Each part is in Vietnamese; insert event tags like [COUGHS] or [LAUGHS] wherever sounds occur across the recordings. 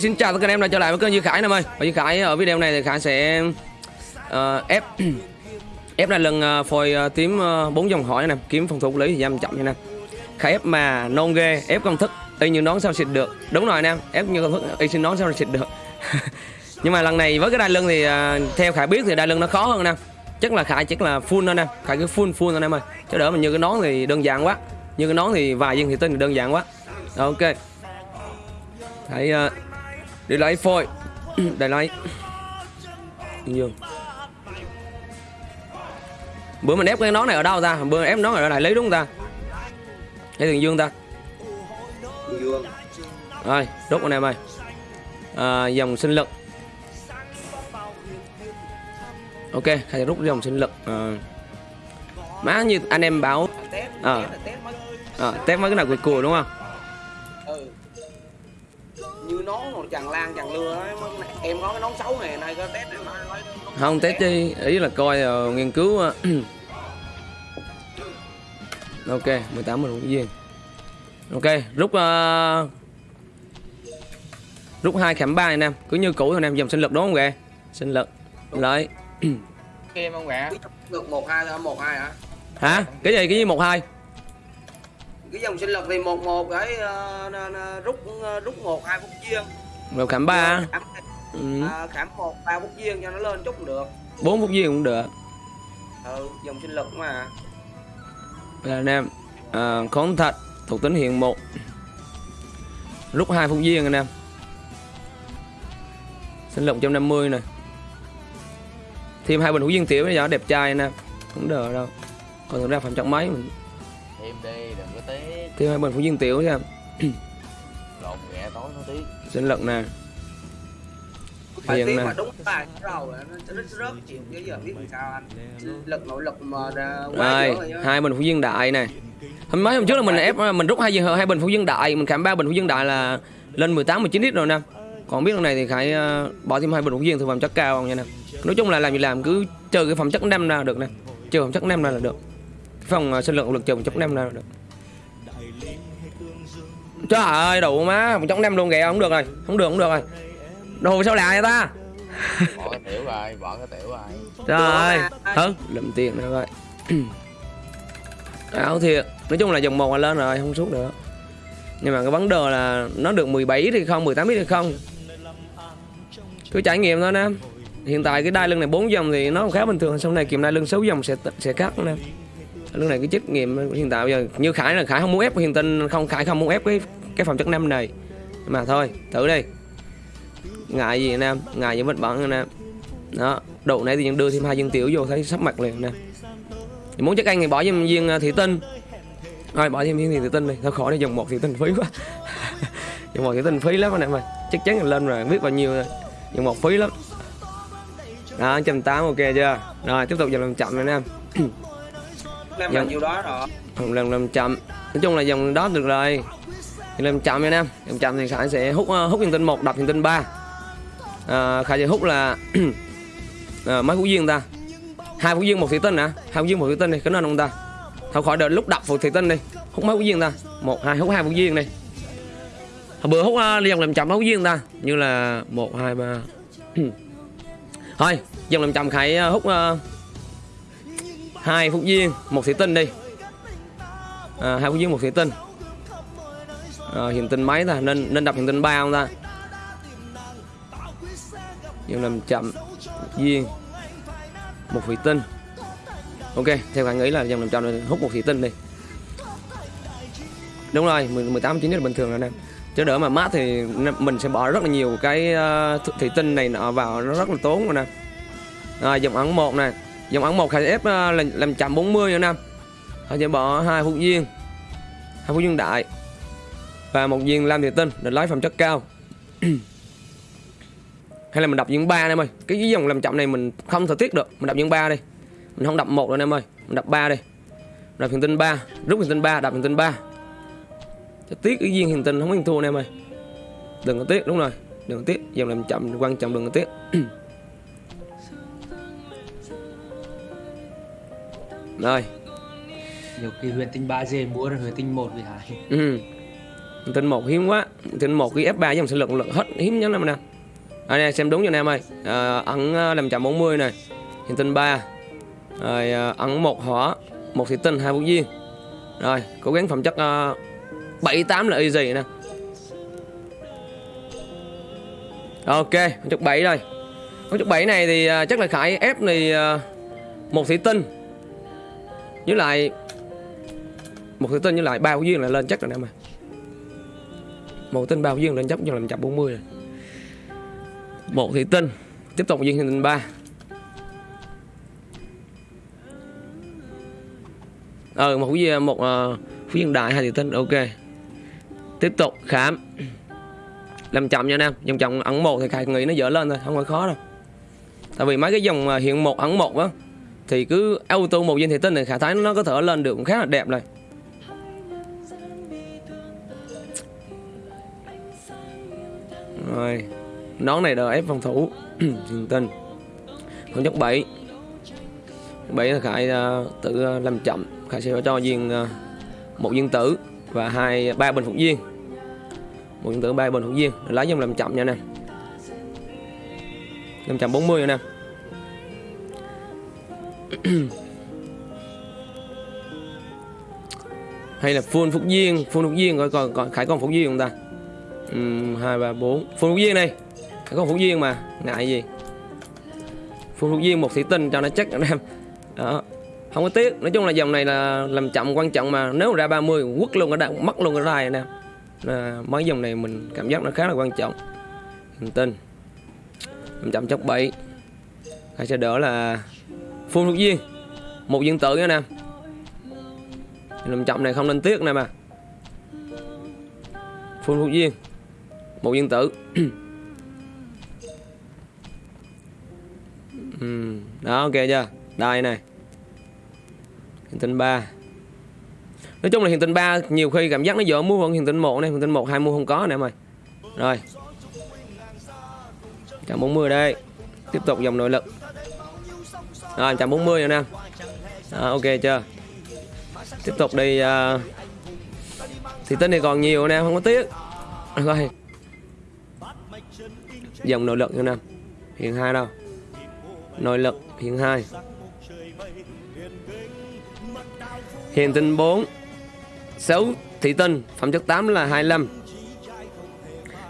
Xin chào tất cả anh em đã trở lại với kênh Duy Khải nè ơi Và Duy Khải ở video này thì Khải sẽ uh, ép [CLEARS THROAT] ép là lần uh, phôi uh, tím uh, bốn dòng hỏi nè. Kiếm phòng thủ lý thì giam chậm nha nè. Khải ép mà non ghê ép công thức y như nón sao xịt được. Đúng rồi nè ép như công thức y xin nón sao xịt được. [LAUGHS] Nhưng mà lần này với cái đai lưng thì uh, theo Khải biết thì đai lưng nó khó hơn nè. Chắc là Khải chắc là full thôi nè. Khải cứ full full thôi em ơi chứ đỡ mình như cái nón thì đơn giản quá. Như cái nón thì vài viên thì tinh thì đơn giản quá. Ok. Khải uh, đi lấy phôi để lấy Yên [CLEARS THROAT] dương. Bữa mình ép cái nón này ở đâu ta? Bữa ép nón ở đại lý đúng ta? Hay thường dương ta? Dương. Rồi rút anh em ơi. À, dòng sinh lực. Ok khai rút dòng sinh lực. À, má như anh em bảo tép mấy à, test mấy cái nào cùi cùi đúng không như nón một chàng lan chàng lưa ấy, em có cái nón xấu này nay có nói nói không test đi ý là coi ờ, nghiên cứu ờ, [CLEARS THROAT] ok 18 mình viên. Ok rút ờ, rút hai khảm ba anh em cứ như cũ thôi anh em dòng sinh lực đúng không kìa? Sinh lực lấy em không gạ được một hai thôi một hai hả? Hả? Cái gì cái gì một hai cái dòng sinh lực thì một một cái ờ, n- n- rút ờ, rút một hai phút viên rồi khảm ba khảm, ừ. à, khảm một ba phút viên cho nó lên chút cũng được. Bốn phút viên cũng được. Ừ dòng sinh lực mà. Là anh em à, khốn thật thuộc tính hiện một. Rút hai phút viên anh em sinh lực 150 này thêm hai bình hữu viên tiểu bây giờ đẹp trai anh em không đỡ đâu. Còn thực ra phẩm trọng mấy mình em đi đừng có tiếc. Thêm hai bình hữu viên tiểu nha. [CLEARS THROAT] Lộn ghẹ tối nó tiếc. Sinh lực nè. Phải tiếng nè. mà đúng bài rồi nó rất rất chịu cái giờ biết làm sao anh. Lực nội lực mà rồi hai bình hữu viên đại này hôm mấy hôm trước là mình ép mình rút hai hai bình hữu viên đại mình khảm ba bình hữu viên đại là lên 18 19 lít rồi nè. Còn biết lần này thì khải ờ, bỏ thêm hai bình hữu viên thực phẩm chất cao nha nè. Nói chung là làm gì làm cứ trừ cái phẩm chất năm ra là được nè. Trừ phẩm chất năm ra là được phòng ờ, sinh lượng lực phẩm chất năm là được. Trời ơi đủ má phẩm chất năm luôn kìa không được rồi không được không được rồi. Đồ sao lạ vậy ta? Bỏ cái tiểu rồi bỏ cái tiểu rồi. Trời ơi hứ lụm tiền nữa rồi áo thiệt nói chung là dòng một là lên rồi không suốt nữa. Nhưng mà cái vấn đề là nó được 17 thì không 18 thì không. Cứ trải nghiệm thôi nè. Hiện tại cái đai lưng này 4 dòng thì nó khá bình thường sau này kiểm đai lưng 6 dòng sẽ sẽ cắt nè lúc này cái trách nghiệm hiện tại bây giờ như khải là khải không muốn ép hiện tinh, không, khải không muốn ép cái cái phòng chất năm này. Mà thôi, thử đi. Ngại gì anh em? Ngại gì vết bẩn anh em? Đó độ này đưa thêm hai viên tiểu vô thấy sắp mặt liền nè. Thì muốn chắc anh thì bỏ thêm viên ờ, thủy tinh. Thôi, bỏ thêm viên thủy tinh đi. Thôi, khỏi đi dòng một thủy tinh phí quá. [LAUGHS] Dòng một thủy tinh phí lắm anh em ơi. Chắc chắn là lên rồi, biết bao nhiêu rồi dòng một phí lắm. Đó 180 ok chưa? Rồi, tiếp tục dòng làm chậm anh em. [CLEARS THROAT] Dạ. là nhiêu đó rồi. Làm chậm. Nói chung là dòng đó được rồi. Thì chậm nha anh em. Làm chậm thì khải sẽ hút ờ, hút viên tinh một đập viên tinh ba. À, khải sẽ hút là [CLEARS THROAT] à, mấy phút viên ta? Hai phút viên một thủy tinh hả? Hai phút viên một thủy tinh đi cái nên không ta. Thôi khỏi đợi lúc đập một thủy tinh đi. Hút mấy phút viên ta? Một hai hút hai phút viên đi. Hồi bữa hút uh, dòng làm chậm mấy phút viên ta? Như là một hai ba. [CLEARS THROAT] Thôi dòng làm chậm khải ờ, hút ờ, hai phúc viên một thủy tinh đi à, hai phúc viên một thủy tinh à, ờ, hiện tinh mấy ta? Nên nên đập hiện tinh ba không ta? Nhưng làm chậm viên một thủy tinh ok theo bạn nghĩ là dòng làm chậm này hút một thủy tinh đi. Đúng rồi 10 18 chín là bình thường rồi nè. Chứ đỡ mà mát thì mình sẽ bỏ rất là nhiều cái ờ, thủy tinh này nọ vào nó rất là tốn rồi nè. Rồi dòng ấn một này dòng ống một khai ép ờ, là làm, làm chậm 40 nữa nè. Họ sẽ bỏ hai phút viên hai phút viên đại. Và một viên lam thủy tinh để lấy phẩm chất cao. [CLEARS THROAT] Hay là mình đập viên ba em ơi. Cái dòng làm chậm này mình không thể tiết được. Mình đập viên ba đi. Mình không đập một nữa em ơi. Mình đập ba đi. Đập hình tinh ba. Rút hình tinh ba đập hình tinh ba. Cho tiếc cái viên hình tinh không có thua anh em ơi. Đừng có tiếc đúng rồi. Đừng có tiếc. Dòng làm chậm quan trọng đừng có tiếc. [CLEARS THROAT] rồi. Nhiều khi huyền tinh 3G mua rồi huyền tinh 1 bị hại. Ừ. Tinh một hiếm quá. Tinh một cái F3 dòng sinh lực lực hết hiếm nhất em. Nè à, nè xem đúng cho anh em ơi. À, ẩn à, làm chậm 40 này. Hiện tinh 3 rồi à, ẩn một hỏa một thủy tinh hai vũ duyên rồi cố gắng phẩm chất uh, 7 8 là easy nè. Ok chất 7 rồi. Phẩm chất 7 này thì à, chắc là khải ép à, một thủy tinh với lại một thủy tinh với lại ba của duyên là lên chắc rồi nè mà một tinh ba duyên lên chắc cho làm chậm 40 rồi. Một thủy tinh tiếp tục duyên tinh ba. Ờ một phú một uh, duyên viên đại hai thủy tinh ok. Tiếp tục khám. Làm chậm nha nam dòng chậm ẩn một thì khai nghĩ nó dở lên thôi không phải khó đâu. Tại vì mấy cái dòng hiện một ẩn một á thì cứ auto một viên thủy tinh này khả thái nó có thể lên được cũng khá là đẹp rồi rồi nón này đờ ép phòng thủ. Hiện tinh không chất 7 7 là khải uh, tự uh, làm chậm. Khải sẽ cho viên uh, à, một viên tử và hai ba bình phục viên. Một viên tử ba bình phục viên. Lấy dòng làm chậm nha nè. Làm chậm 40 nha nè. [COUGHS] hay là full phúc viên full phúc viên coi còn, còn khải còn phúc viên không ta? Um, hai ba bốn. Full phúc viên này khải còn phúc viên mà ngại gì? Full phúc viên một thủy tinh cho nó chắc anh em đó. Không có tiếc. Nói chung là dòng này là làm chậm quan trọng mà nếu mà ra 30 quất luôn cái đạn mất luôn cái đài anh em là mấy dòng này mình cảm giác nó khá là quan trọng. Hình tin. Làm chậm chốc 7 Khải sẽ đỡ là phun thuộc viên một viên tử nha nè. Làm chậm này không nên tiếc nè mà phun thuộc viên một viên tử. [CLEARS THROAT] Ừ. đó, ok chưa? Đây này. Hiện tinh 3 nói chung là hiện tinh 3 nhiều khi cảm giác nó dở mua hơn hiện tinh 1 này. Hiện tinh 1 hai mua không có nè em ơi. Rồi. Trăm 40 đây. Tiếp tục dòng nội lực rồi 140 anh em à, ok chưa? Tiếp tục đi uh, thì tinh này còn nhiều anh em không có tiếc. Rồi. Dòng nội lực anh em hiện hai đâu? Nội lực hiện hai. Hiện tinh 4 6 thị tinh phẩm chất 8 là 25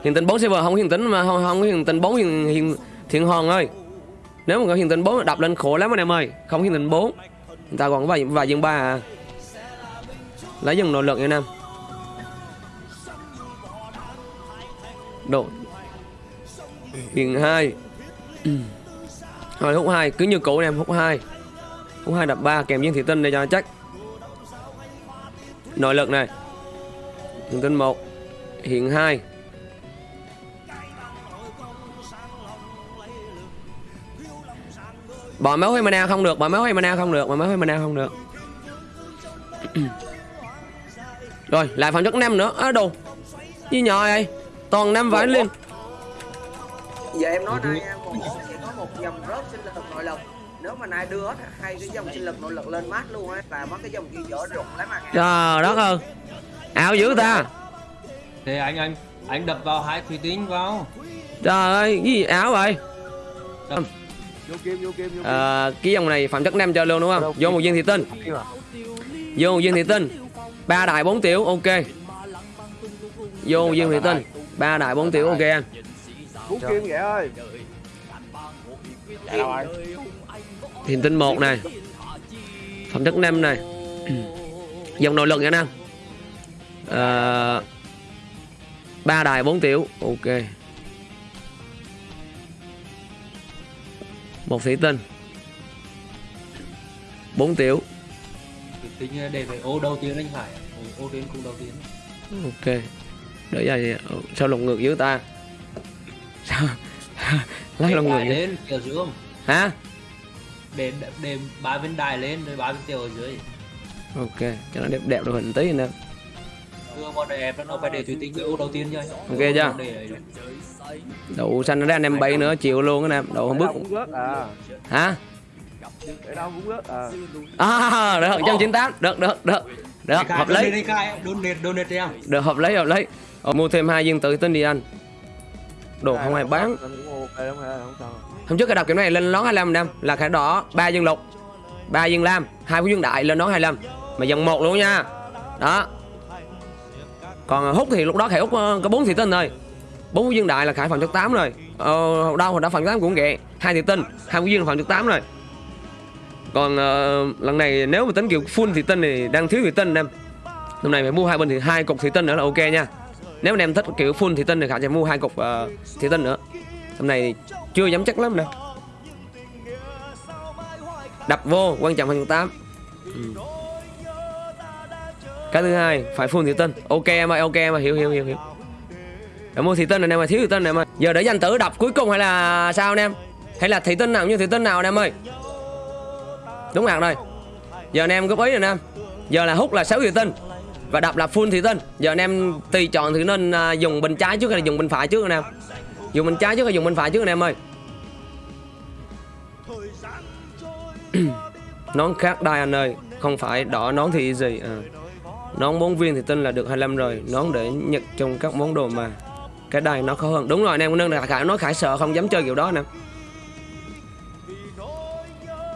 hiện tinh 4 server không có hiện tinh mà không không có hiện tinh 4 hiện, hiện thiện hòn ơi nếu mà có hiện tinh 4 đập lên khổ lắm anh em ơi. Không hiện tinh 4 người ta còn có vài vài dân ba à. Lấy dần nội lực nha nam độ. Hiện hai. Rồi hút hai, cứ như cũ em, hút hai. Hút hai đập ba, kèm viên thị tinh để cho chắc. Nội lực này. Hiện tinh một hiện hai. Bỏ máu hay mana không được bỏ máu hay mana không được bỏ máu hay mana không được. [CLEARS THROAT] Rồi lại phần chất năm nữa. Á đồ. Như nhỏ vậy toàn năm vải lên. Giờ em nói nay một sẽ có một dòng rớt sinh lực nội lực. Nếu mà nay đưa hết hai cái dòng sinh lực nội lực lên mát luôn á là mất cái dòng kia dở rụng lắm mà trời đất ơi. Ảo dữ ta. Thì anh anh anh đập vào hai thủy tinh vào. trời ơi cái gì ảo vậy? Vô à, cái dòng này phẩm chất năm cho luôn đúng không? Vô một viên thị tinh vô một viên thị tinh ba đại bốn tiểu ok. Vô một viên thị tinh ba đại bốn tiểu ok anh. Kim vậy ơi. Rồi? thị tinh một này. Phẩm chất năm này. [CLEARS THROAT] Dòng nội lực nha nam à, ba đài bốn tiểu ok một thủy tinh bốn tiểu Thủy tinh để về ô đầu tiên anh Hải. Ô, ô đến cung đầu tiên. ok để ra sao lồng ngược dưới ta sao [LAUGHS] lấy lồng vậy lên kiểu dưới không? hả Để để ba bên đài lên rồi ba bên tiểu ở dưới. ok cho nó đẹp đẹp rồi hình tí nè Đưa vào đẹp nó phải để thủy tinh ô đầu tiên chơi. Ok chưa? Đậu xanh nó ra anh em bay nữa chịu luôn á nè đậu không bước à hả? Để đâu cũng rớt à. À được trăm chín tám. Được được được. Được hợp em. được hợp lý hợp lý Ờ, mua thêm hai viên tự tin đi anh. Đồ không ai bán. Anh hôm trước cái đọc kiểu này lên nón 25 năm là khải đỏ ba viên lục ba viên lam hai viên đại lên nón 25 mà dòng một luôn nha. Đó còn hút thì lúc đó khải hút ờ, có bốn thị tinh thôi. Bốn viên đại là khải phần trực tám rồi. Ờ, đâu hồi đó phần 8 cũng ghẹ hai thị tinh hai viên là phần trực tám rồi. Còn uh, lần này nếu mà tính kiểu full thị tinh thì đang thiếu thị tinh em. Hôm nay phải mua hai bên thì hai cục thị tinh nữa là ok nha. Nếu mà em thích kiểu full thị tinh thì khải sẽ mua hai cục uh, thị tinh nữa. Hôm nay chưa dám chắc lắm nè đập vô quan trọng phần 8 ừ cái thứ hai, phải full thị tinh ok em ơi, ok em ơi, hiểu hiểu hiểu hiểu. Để mua thị tinh này em ơi, thiếu thị tinh này em ơi. Giờ để danh tử đập cuối cùng hay là sao anh em? Hay là thị tinh nào như thị tinh nào anh em ơi? Đúng hạn rồi giờ anh em góp ý rồi anh em. Giờ là hút là 6 thị tinh và đập là full thị tinh giờ anh em tùy chọn thì nên à, dùng bên trái trước hay là dùng bên phải trước anh em? Dùng bên trái trước hay dùng bên phải trước anh em ơi? [CLEARS THROAT] Nón khác đai anh ơi, không phải đỏ nón thì gì à nón bốn viên thì tin là được 25 rồi. Nón để nhặt trong các món đồ mà cái đai nó khó hơn. Đúng rồi, anh em nâng là khải nói khải sợ không dám chơi kiểu đó nè.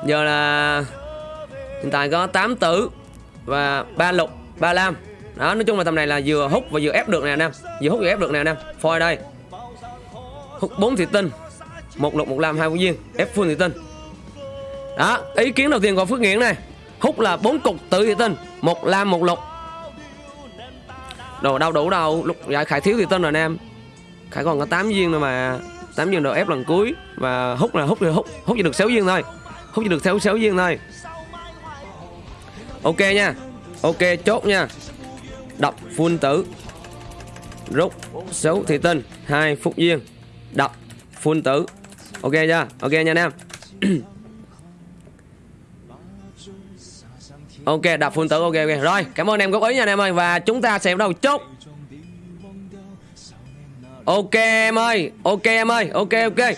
Giờ là hiện tại có 8 tử và ba lục, ba lam. Đó, nói chung là tầm này là vừa hút và vừa ép được nè anh em. Vừa hút vừa ép được nè anh em. Phôi đây. Hút bốn thị tinh một lục, một lam, hai viên. Ép full thị tinh đó, ý kiến đầu tiên của phước nghiện này. Hút là bốn cục tự thị tinh một lam, một lục đồ đâu đủ đâu. Lúc dạ khải thiếu thì tin rồi anh em. Khải còn có 8 viên nữa mà. 8 viên đồ ép lần cuối. Và hút là hút thì hút hút chỉ được 6 viên thôi. Hút chỉ được 6, 6 viên thôi. Ok nha. Ok chốt nha. Đọc full tử. Rút 6 thị tinh hai phút viên Đọc full tử. Ok chưa? Ok nha anh em. [CLEARS THROAT] Ok, đập full tử ok ok. Rồi, cảm ơn em góp ý nha anh em ơi và chúng ta sẽ bắt đầu chốt. Ok em ơi, ok em ơi, ok ok.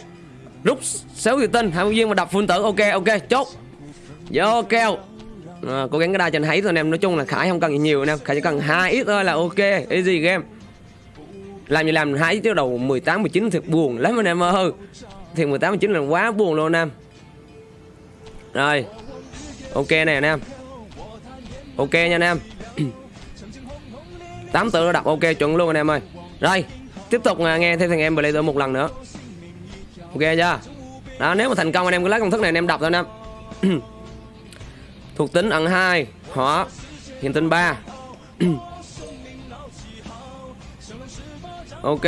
Rút 6 tự tin 20 viên và đập full tử. Ok ok, chốt. Vô keo. À, cố gắng cái đa cho anh thấy thôi anh em nói chung là khải không cần gì nhiều anh em khải chỉ cần hai ít thôi là ok easy game làm gì làm hai ít chứ đầu 18 19 thiệt buồn lắm anh em ơi thì 18 19 là quá buồn luôn anh em rồi ok này anh em ok nha anh em. Tám tự đập ok chuẩn luôn anh em ơi. Rồi, tiếp tục nghe thêm thằng em Blazer một lần nữa. Ok chưa? Đó, nếu mà thành công anh em cứ lấy công thức này anh em đọc thôi anh em. Thuộc tính ẩn hai họ hiện tinh 3 ok,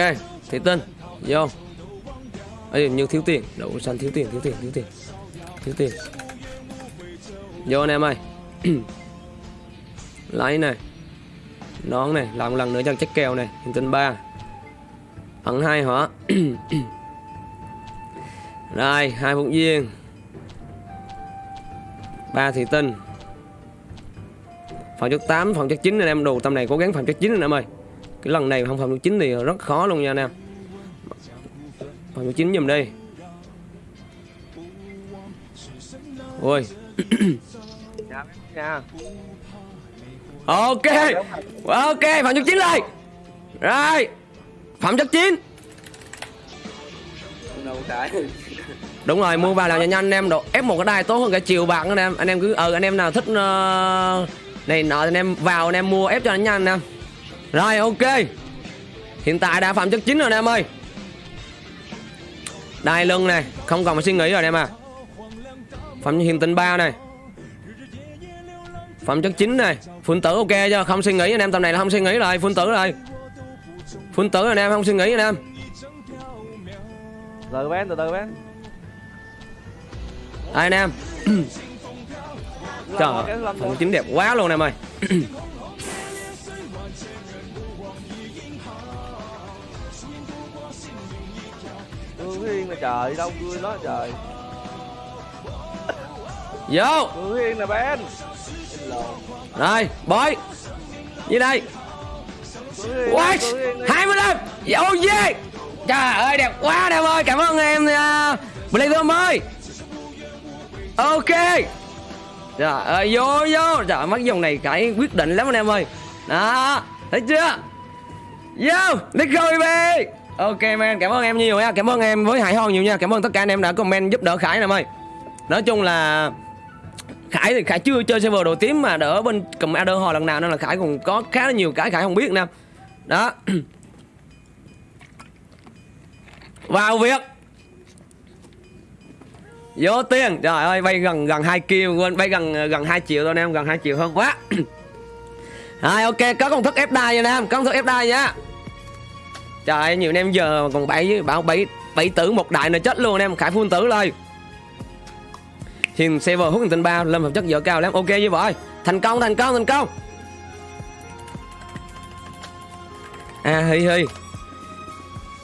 thị tinh, vô. Ấy như thiếu tiền. Đậu xanh thiếu tiền thiếu tiền thiếu tiền thiếu tiền. Vô anh em ơi lấy này nón này làm một lần nữa cho chất kèo này hình tinh ba. Ẩn hai hỏa [CLEARS THROAT] rồi, hai phụng viên ba thị tinh phòng chất 8 phòng chất 9 anh em đồ tầm này cố gắng phòng chất 9 anh em ơi. Cái lần này không phòng chất 9 thì rất khó luôn nha anh em. Phòng chất 9 giùm đi. Ôi. [CLEARS THROAT] ok. Ok phạm chất chín lại rồi phạm chất chín đúng rồi mua vào làm nhanh nhanh anh em độ ép một cái đai tốt hơn cả chiều bạc anh em. Anh em cứ ờ anh em nào thích uh, này nọ thì anh em vào anh em mua ép cho nó nhanh anh em rồi ok. Hiện tại đã phạm chất 9 rồi anh em ơi. Đai lưng này không còn phải suy nghĩ rồi anh em à. Phạm hiện tinh 3 này phẩm chất 9 này phun tử ok chưa? Không suy nghĩ anh em tầm này là không suy nghĩ rồi. Phun tử rồi phun tử anh em không suy nghĩ anh em. Từ Ben, từ từ Ben. đây anh em. [COUGHS] Trời cái ơi, lâm phần chín đẹp quá luôn em ơi. [COUGHS] Hương Hiên là trời, đâu cười đó trời. vô. Hương Hiên là Ben rồi boy. Như đây what Hương Hiên đi. hai mươi lăm. Dạ, oh yeah trời ơi đẹp quá đẹp ơi. Cảm ơn em à, uh, Blazer ơi. Ok. Trời ơi vô vô. Dạ, trời mắt dòng này cái quyết định lắm anh em ơi. Đó thấy chưa? Yo, let's go baby. Ok man, cảm ơn em nhiều nha, cảm ơn em với Hải Hòn nhiều nha, cảm ơn tất cả anh em đã comment giúp đỡ Khải nè em ơi. Nói chung là Khải thì Khải chưa chơi server đồ tím mà đỡ bên cầm Adder hồi lần nào nên là Khải còn có khá là nhiều cái Khải không biết nè. Đó. [CLEARS THROAT] Vào việc. Vô tiền. Trời ơi, bay gần gần 2 kill quên bay gần gần 2 triệu thôi anh em, gần 2 triệu hơn quá. [CLEARS THROAT] Rồi ok, có công thức ép đai nha anh em, có công thức ép đai nha. Trời ơi, nhiều anh em giờ còn bảy bảo bảy bảy tử một đại là chết luôn anh em, Khải phun tử lên. Hiền server hút tình bao Lâm phẩm chất dở cao lắm. Ok như vậy. Thành công, thành công, thành công. À hi hi.